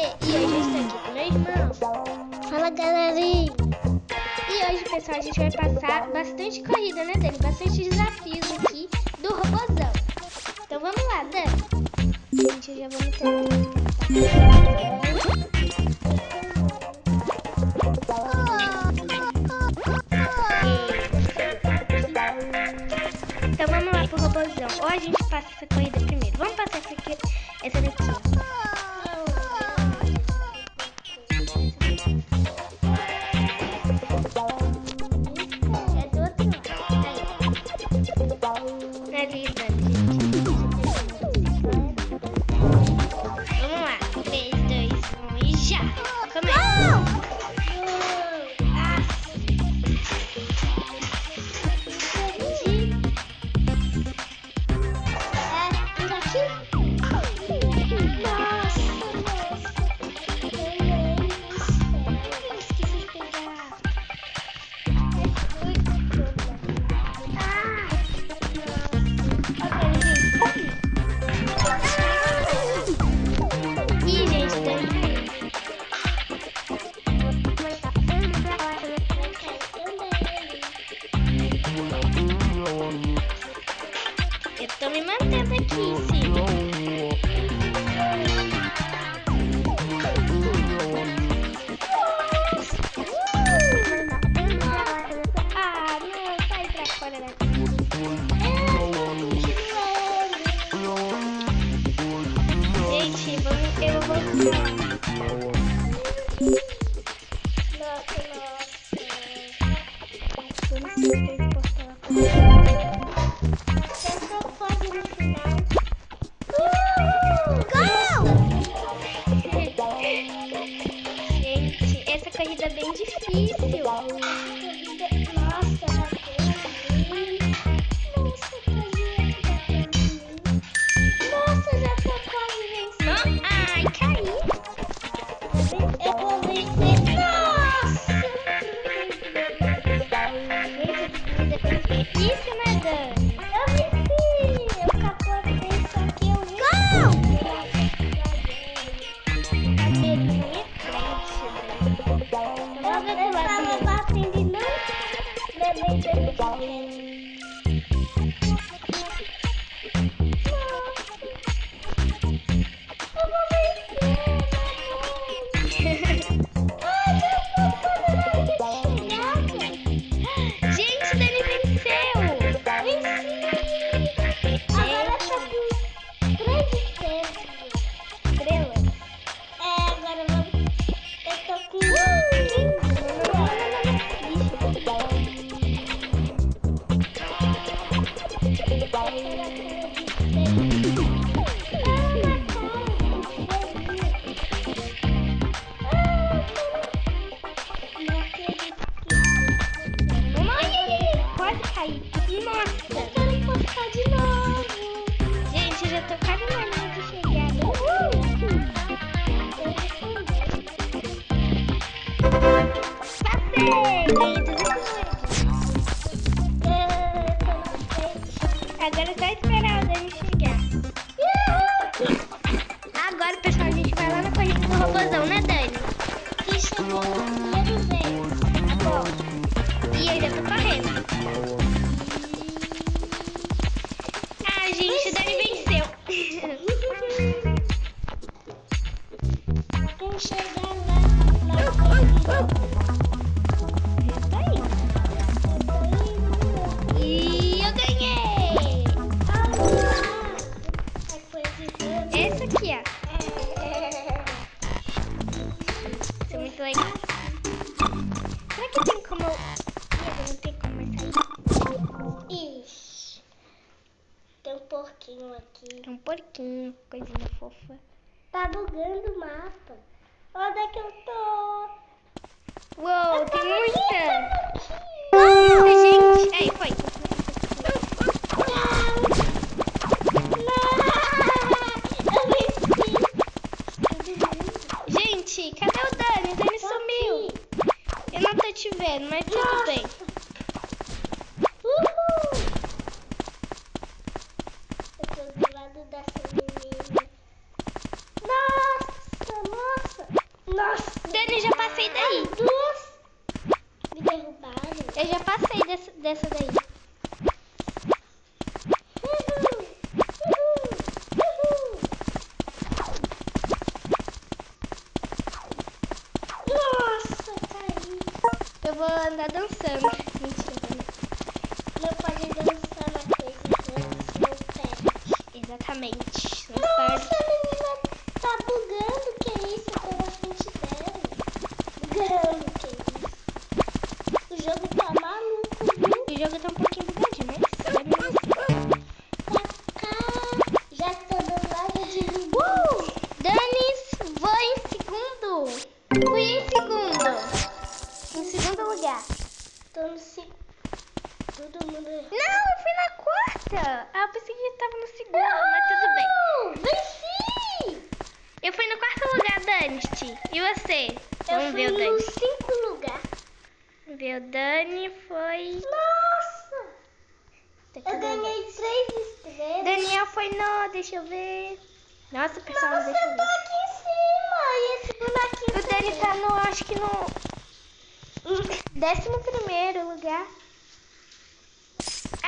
E hoje estou aqui com meu irmão. Fala galerinha! E hoje, pessoal, a gente vai passar bastante corrida, né, Dani? Bastante desafios aqui do robôzão. Então vamos lá, Dani. Gente, eu já vou me Então vamos lá pro robôzão. Ou a gente passa essa corrida primeiro. Vamos passar essa, aqui, essa daqui, mantendo aqui caí. Nossa. Eu quero postar de novo. Gente, eu já tô quase na linha de chegada. Passei! Porquinho. É um porquinho, coisinha fofa. Tá bugando o mapa. Onde é que eu tô? Uou, tem muita! Nossa, gente! Aí, foi. Gente, cadê o Dani? O Dani sumiu. Eu não tô te vendo, mas tudo bem. eu vou andar dançando. Ah, eu pensei que tava no segundo, mas tudo bem. Venci! Eu fui no quarto lugar, Dani. E você? Eu Vamos fui ver o Dani. no cinco lugar. Ver o Dani foi... Nossa! Tá eu ganhei três estrelas. Daniel foi no... Deixa eu ver. Nossa, pessoal, mas deixa. Tá aqui em cima. E esse bonequinho O Dani tá no... Acho que no... Décimo primeiro lugar.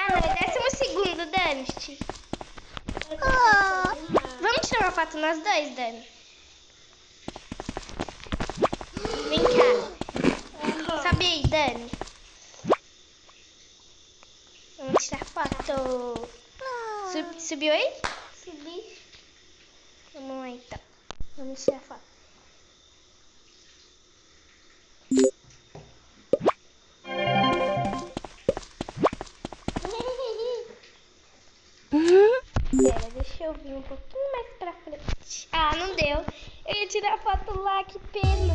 Ah, é décimo segundo, Dani. Oh. Vamos tirar uma foto nós dois, Dani? Vem cá. Sabe aí, Dani? Vamos tirar foto. Ah. Sub, subiu aí? Subi. Vamos lá, então. Vamos tirar foto. foto lá, que pena.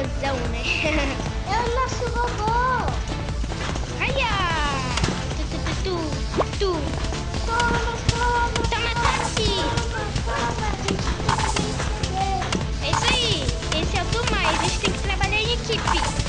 robôzão, né? é o nosso robô! Aia! Tu, tu, tu, tu, tu. Toma, toma! Toma! Toma, toma! É isso aí! Esse é o do mais, a gente tem que trabalhar em equipe.